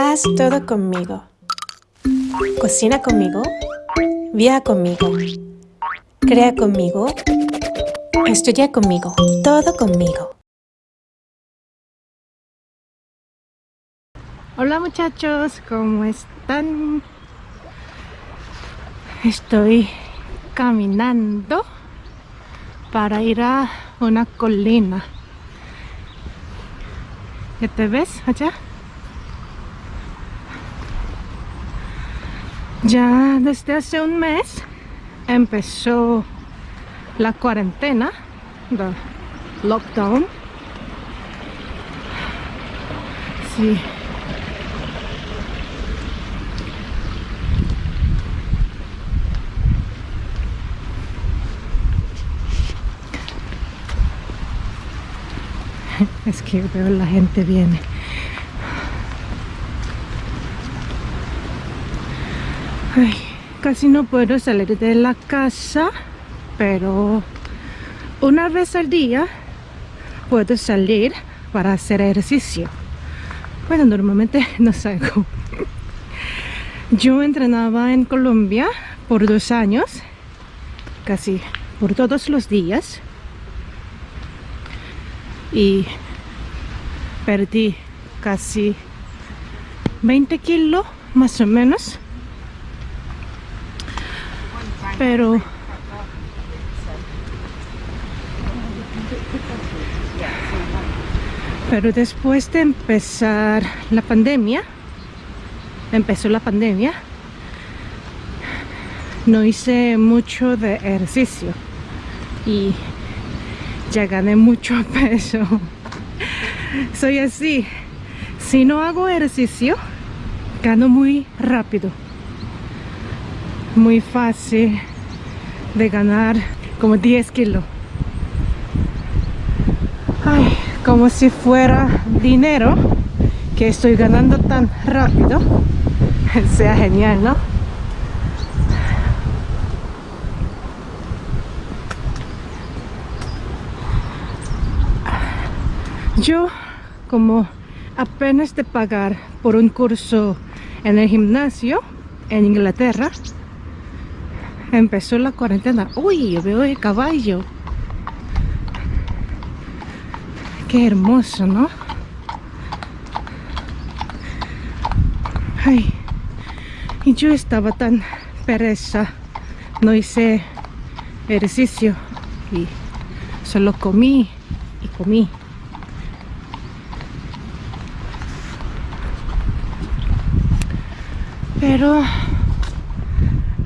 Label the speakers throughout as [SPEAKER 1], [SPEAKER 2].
[SPEAKER 1] Haz todo conmigo. Cocina conmigo. Viaja conmigo. Crea conmigo. Estudia conmigo. Todo conmigo.
[SPEAKER 2] Hola muchachos, ¿cómo están? Estoy caminando para ir a una colina. ¿Ya te ves allá? Ya desde hace un mes empezó la cuarentena, the lockdown. Sí. Es que la gente viene. Casi no puedo salir de la casa, pero una vez al día puedo salir para hacer ejercicio. Bueno, normalmente no salgo. Yo entrenaba en Colombia por dos años, casi por todos los días. Y perdí casi 20 kilos más o menos pero pero después de empezar la pandemia empezó la pandemia no hice mucho de ejercicio y ya gané mucho peso. Soy así. Si no hago ejercicio gano muy rápido. Muy fácil de ganar como 10 kilos Ay, como si fuera dinero que estoy ganando tan rápido sea genial ¿no? yo como apenas de pagar por un curso en el gimnasio en Inglaterra empezó la cuarentena. Uy yo veo el caballo. Qué hermoso no ay y yo estaba tan pereza no hice ejercicio y solo comí y comí. Pero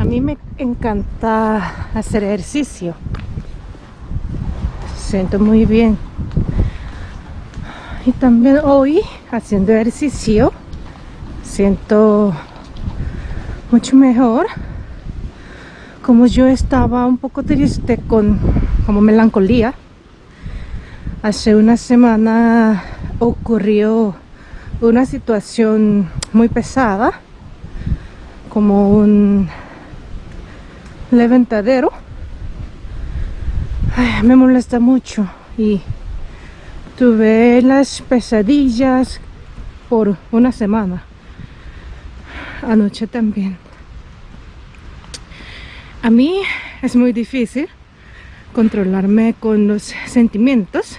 [SPEAKER 2] a mí me encanta hacer ejercicio. Siento muy bien. Y también hoy haciendo ejercicio siento mucho mejor. Como yo estaba un poco triste con como melancolía hace una semana ocurrió una situación muy pesada como un levantadero me molesta mucho. Y tuve las pesadillas por una semana. Anoche también. A mí es muy difícil controlarme con los sentimientos.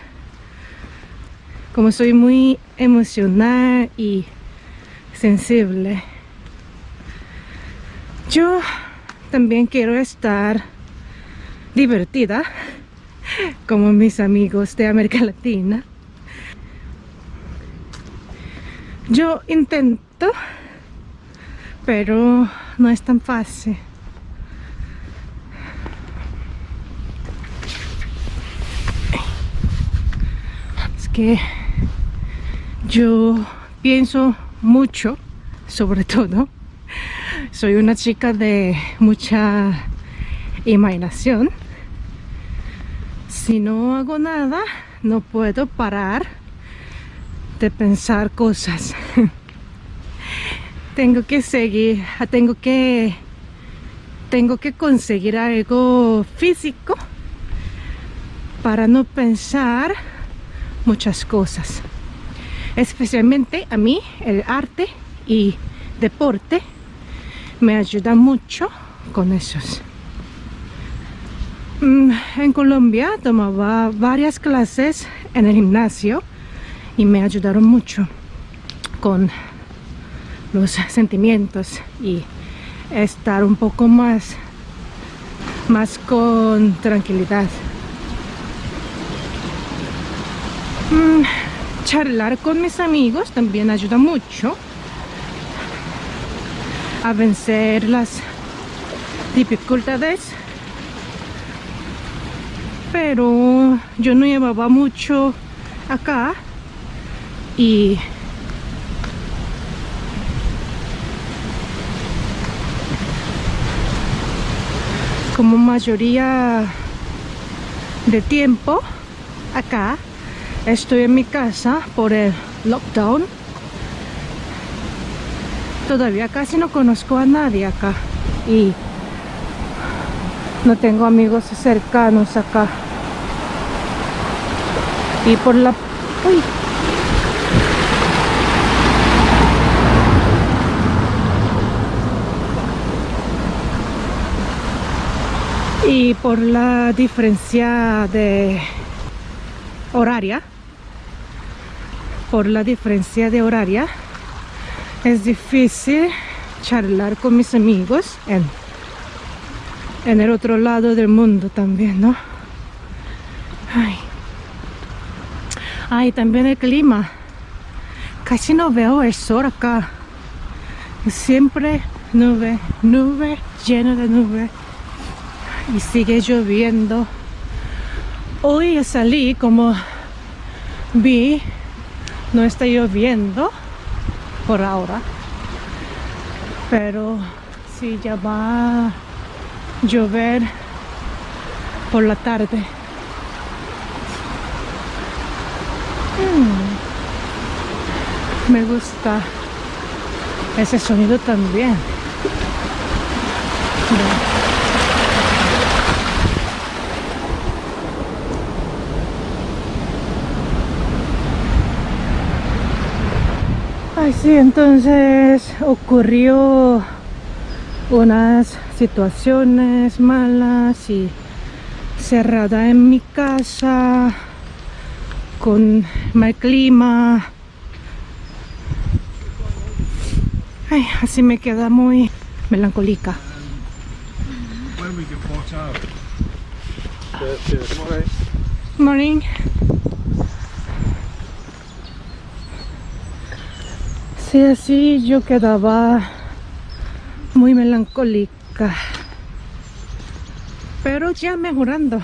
[SPEAKER 2] Como soy muy emocional y sensible yo también quiero estar divertida como mis amigos de América Latina. Yo intento pero no es tan fácil. Es que yo pienso mucho sobre todo soy una chica de mucha imaginación. Si no hago nada no puedo parar de pensar cosas. Tengo que seguir tengo que tengo que conseguir algo físico para no pensar muchas cosas. Especialmente a mí el arte y deporte me ayuda mucho con esos. Mm, en Colombia tomaba varias clases en el gimnasio y me ayudaron mucho con los sentimientos y estar un poco más más con tranquilidad mm, charlar con mis amigos también ayuda mucho a vencer las dificultades. Pero yo no llevaba mucho acá y como mayoría de tiempo acá estoy en mi casa por el lockdown todavía casi no conozco a nadie acá. Y no tengo amigos cercanos acá. Y por la uy, y por la diferencia de horaria por la diferencia de horaria es difícil charlar con mis amigos en, en el otro lado del mundo también, ¿no? Ay. Ay, también el clima. Casi no veo el sol acá. Siempre nube, nube, lleno de nube. Y sigue lloviendo. Hoy salí como vi, no está lloviendo por ahora. Pero si ya va a llover por la tarde. Mm. me gusta ese sonido también sí, entonces ocurrió unas situaciones malas y cerrada en mi casa con mal clima. Ay, así me queda muy melancólica. Morning Sí, así yo quedaba muy melancólica. Pero ya mejorando.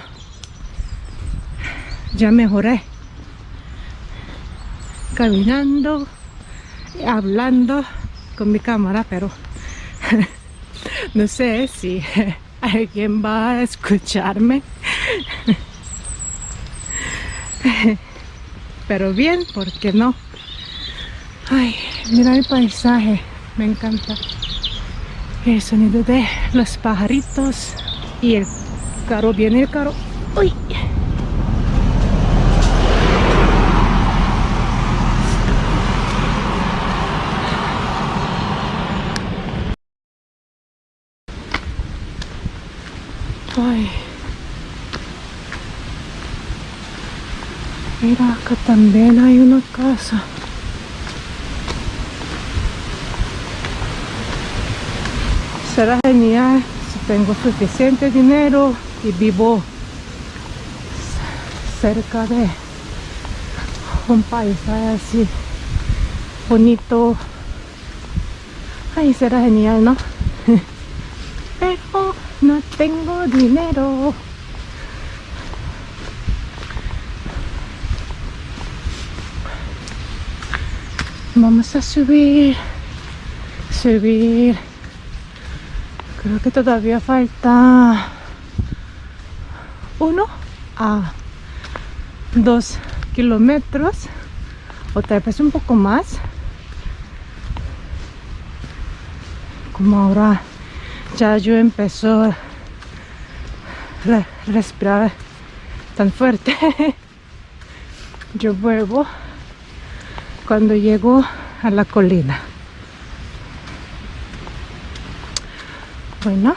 [SPEAKER 2] Ya mejoré. Caminando, hablando con mi cámara, pero no sé si alguien va a escucharme. Pero bien, ¿por qué no? Ay, mira el paisaje, me encanta. El sonido de los pajaritos y el carro, viene el carro. ¡Uy! Ay. Mira, acá también hay una casa. Será genial si tengo suficiente dinero y vivo cerca de un paisaje así bonito. Ahí será genial no pero no tengo dinero. Vamos a subir subir creo que todavía falta uno a dos kilómetros o tal vez un poco más. Como ahora ya yo empezó a respirar tan fuerte yo vuelvo cuando llego a la colina Bueno.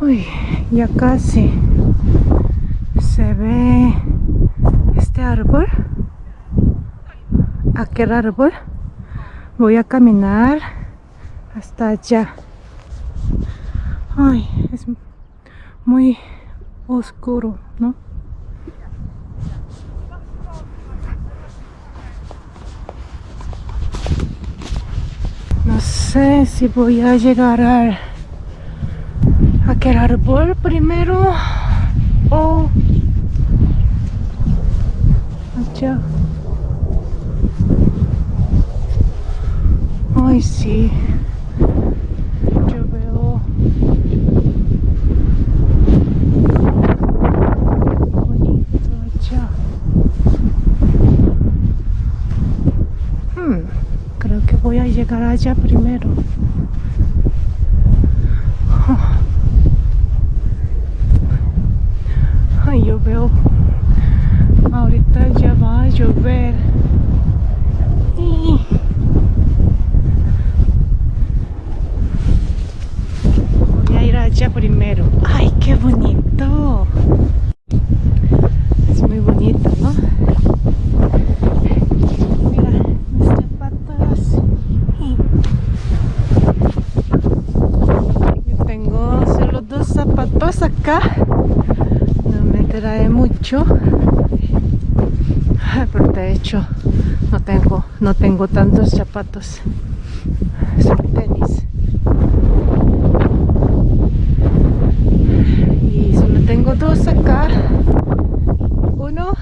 [SPEAKER 2] Uy, ya casi se ve este árbol. Aquel árbol. Voy a caminar hasta allá. Ay, es muy oscuro, ¿no? No sé si voy a llegar a aquel árbol primero o allá. Ay, sí. Yo veo bonito allá. Hmm, creo que voy a llegar allá primero. Ay, yo veo. Ahorita ya va a llover. Y... Voy a ir allá primero. ¡Ay, qué bonito! Es muy bonito, ¿no? Mira, mis zapatos. Yo tengo solo dos zapatos acá. No me trae mucho. Hecho. No tengo, no tengo tantos zapatos. Son tenis. y solo tengo dos acá. Uno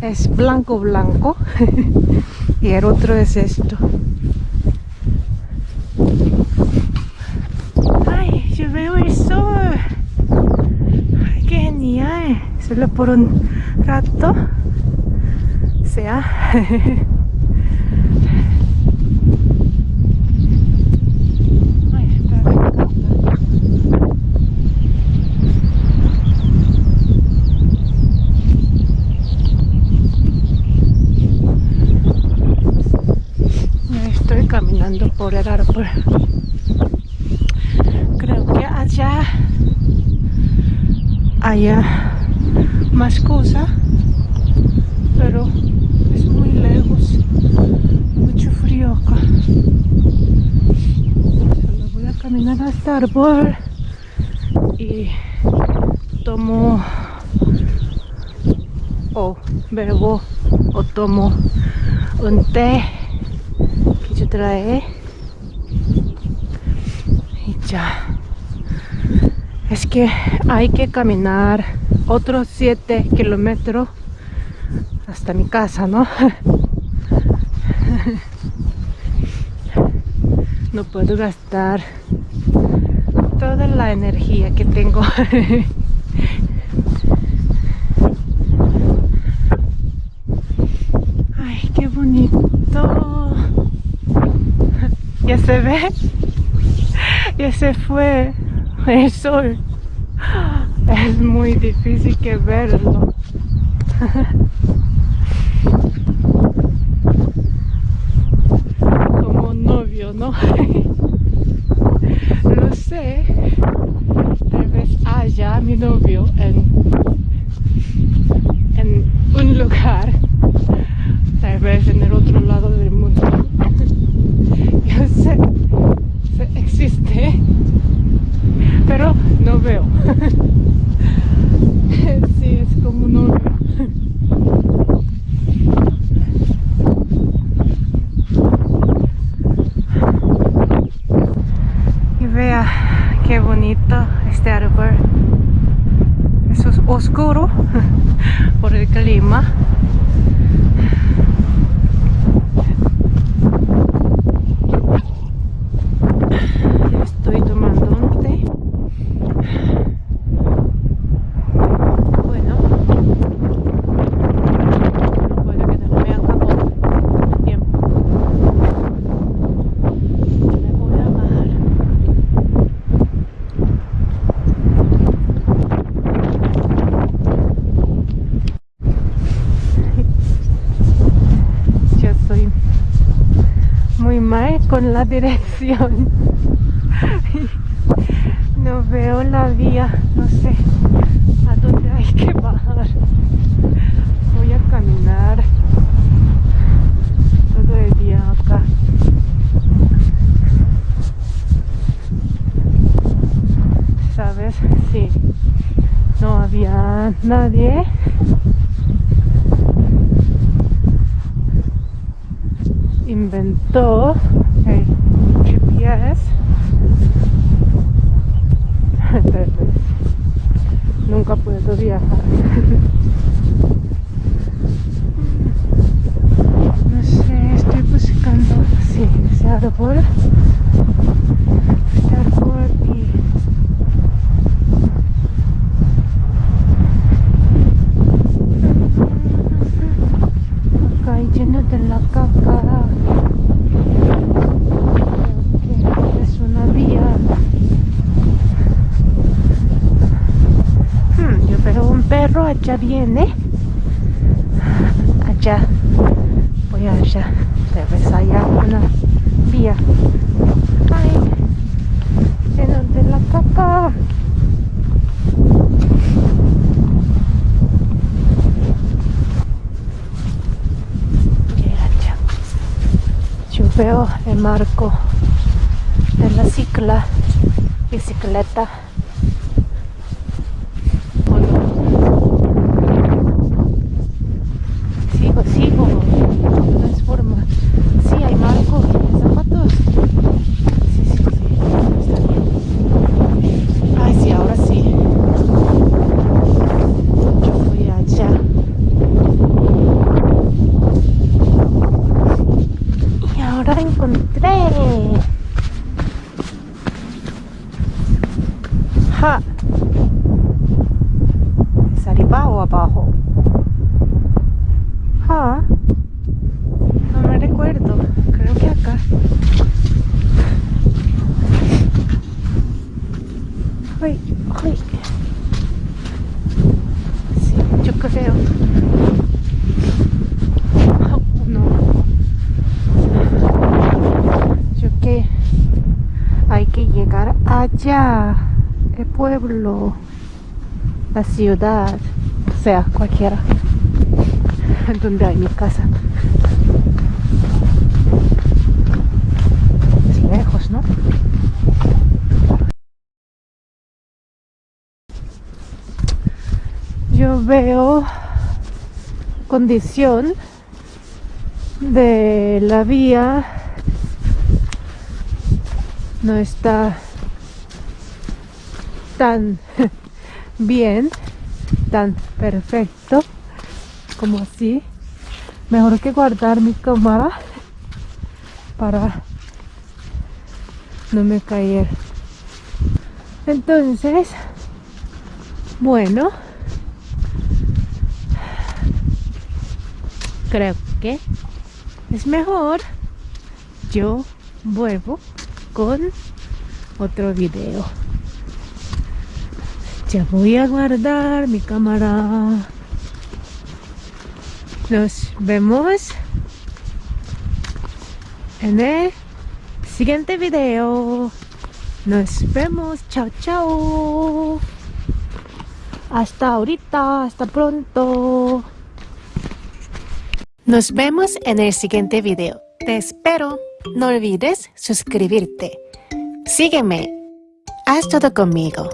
[SPEAKER 2] es blanco blanco y el otro es esto. Ay yo veo el sol ay, genial. Solo por un rato estoy caminando por el árbol. Creo que allá haya más cosas, pero es muy lejos. Mucho frío acá. Solo voy a caminar hasta el árbol y tomo o bebo o tomo un té que yo trae y ya. Es que hay que caminar otros 7 kilómetros hasta mi casa no no puedo gastar toda la energía que tengo Ay, qué bonito. Ya se ve. Ya se fue el sol. Es muy difícil que verlo. Como novio, ¿no? Lo sé. Tal vez haya mi novio en, en un lugar tal vez en el otro lado del mundo. Yo sé, sé, existe, pero no veo. Sí, es como no veo. Y vea qué bonito este árbol. Oscuro por el clima. Estoy tomando un té. Bueno, no puedo quedarme acá por tiempo. mal con la dirección. No veo la vía, no sé a dónde hay que bajar. Voy a caminar todo el día acá. ¿Sabes? Sí. No había nadie. Inventó el GPS. Entonces, nunca puedo viajar. No sé, estoy buscando, sí, ese árbol. Este árbol y... Acá hay lleno de la caca. Creo que es una vía. Hmm, yo veo un perro, allá viene. Allá. Voy allá. Debes allá una vía. Ay, lleno de la allá. Yo veo el marco de la cicla, bicicleta. ¿O no? Sigo, sigo. De todas formas. Sí, hay marco de zapatos. Sí, sí, sí. Está bien. Ay, sí, ahora sí. Yo voy allá. Y ahora encontré. ¡Ja! ¿Es arriba o abajo? ¡Ja! No me recuerdo. Creo que acá. ¡Ay! ¡Ay! Sí, yo creo. Oh, no. Yo que hay que llegar El pueblo. La ciudad. O sea, cualquiera. Donde hay mi casa. Es lejos, ¿no? Yo veo condición de la vía no está tan bien, tan perfecto como así. Mejor que guardar mi cámara para no me caer. Entonces, bueno, creo que es mejor yo vuelvo con otro video. Ya voy a guardar mi cámara. Nos vemos en el siguiente video. Nos vemos. Chao, chao. Hasta ahorita. Hasta pronto. Nos vemos en el siguiente video. Te espero. No olvides suscribirte. Sígueme. Haz todo conmigo.